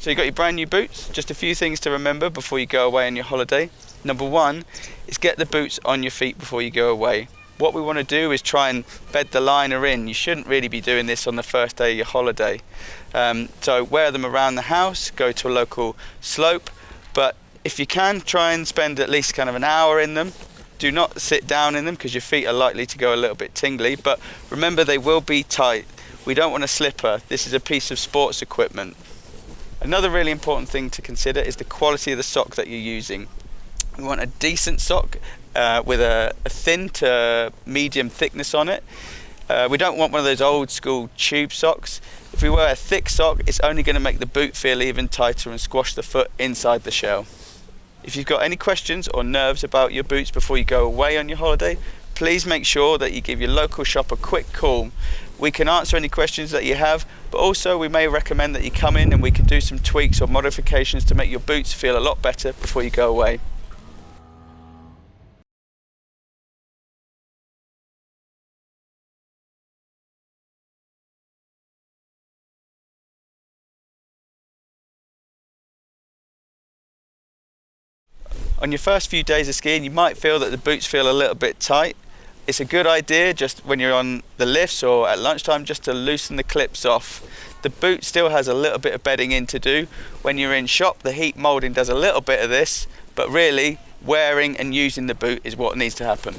So you've got your brand new boots. Just a few things to remember before you go away on your holiday. Number one is get the boots on your feet before you go away. What we want to do is try and bed the liner in. You shouldn't really be doing this on the first day of your holiday. Um, so wear them around the house, go to a local slope, but if you can, try and spend at least kind of an hour in them. Do not sit down in them because your feet are likely to go a little bit tingly, but remember they will be tight. We don't want a slipper. This is a piece of sports equipment. Another really important thing to consider is the quality of the sock that you're using. We want a decent sock uh, with a, a, thin to medium thickness on it. Uh, we don't want one of those old school tube socks. If we wear a thick sock, it's only going to make the boot feel even tighter and squash the foot inside the shell. If you've got any questions or nerves about your boots before you go away on your holiday, please make sure that you give your local shop a quick call. We can answer any questions that you have, but also we may recommend that you come in and we can do some tweaks or modifications to make your boots feel a lot better before you go away. On your first few days of skiing, you might feel that the boots feel a little bit tight. It's a good idea just when you're on the lifts or at lunchtime just to loosen the clips off. The boot still has a little bit of bedding in to do. When you're in shop, the heat molding does a little bit of this, but really wearing and using the boot is what needs to happen.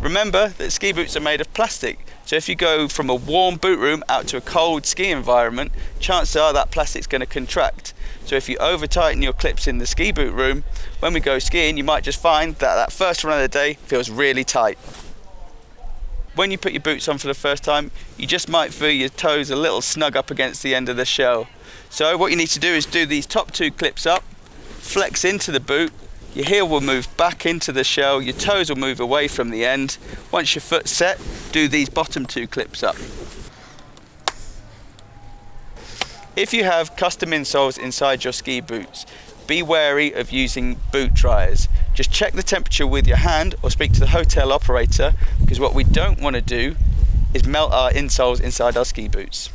Remember that ski boots are made of plastic, so if you go from a warm boot room out to a cold ski environment, chances are that plastic's going to contract. So if you over tighten your clips in the ski boot room, when we go skiing, you might just find that that first run of the day feels really tight. When you put your boots on for the first time, you just might feel your toes a little snug up against the end of the shell. So what you need to do is do these top two clips up, flex into the boot, your heel will move back into the shell, your toes will move away from the end. Once your foot's set, do these bottom two clips up. If you have custom insoles inside your ski boots, be wary of using boot dryers. Just check the temperature with your hand or speak to the hotel operator because what we don't want to do is melt our insoles inside our ski boots.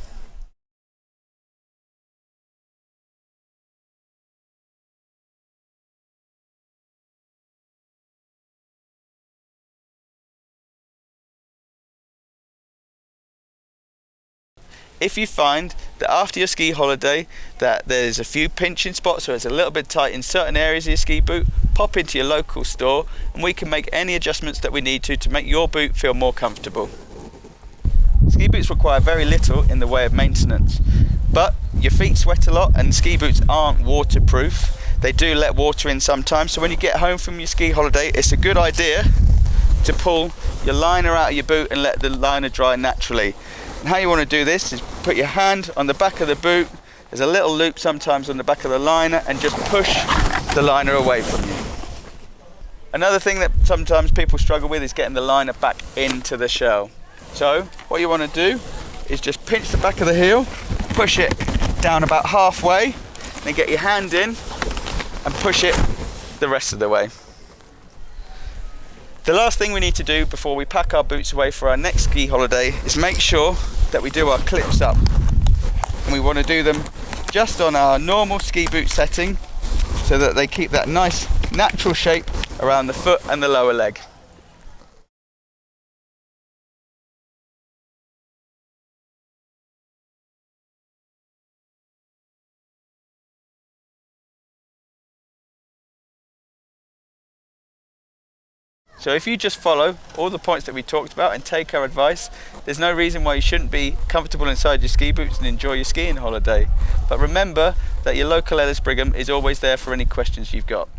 If you find that after your ski holiday that there's a few pinching spots or it's a little bit tight in certain areas of your ski boot, pop into your local store and we can make any adjustments that we need to to make your boot feel more comfortable. Ski boots require very little in the way of maintenance, but your feet sweat a lot and ski boots aren't waterproof. They do let water in sometimes, so when you get home from your ski holiday, it's a good idea to pull your liner out of your boot and let the liner dry naturally. How you want to do this is put your hand on the back of the boot, there's a little loop sometimes on the back of the liner and just push the liner away from you. Another thing that sometimes people struggle with is getting the liner back into the shell. So what you want to do is just pinch the back of the heel, push it down about halfway, then get your hand in and push it the rest of the way. The last thing we need to do before we pack our boots away for our next ski holiday is make sure that we do our clips up. And we want to do them just on our normal ski boot setting so that they keep that nice natural shape around the foot and the lower leg. So if you just follow all the points that we talked about and take our advice, there's no reason why you shouldn't be comfortable inside your ski boots and enjoy your skiing holiday. But remember that your local Ellis Brigham is always there for any questions you've got.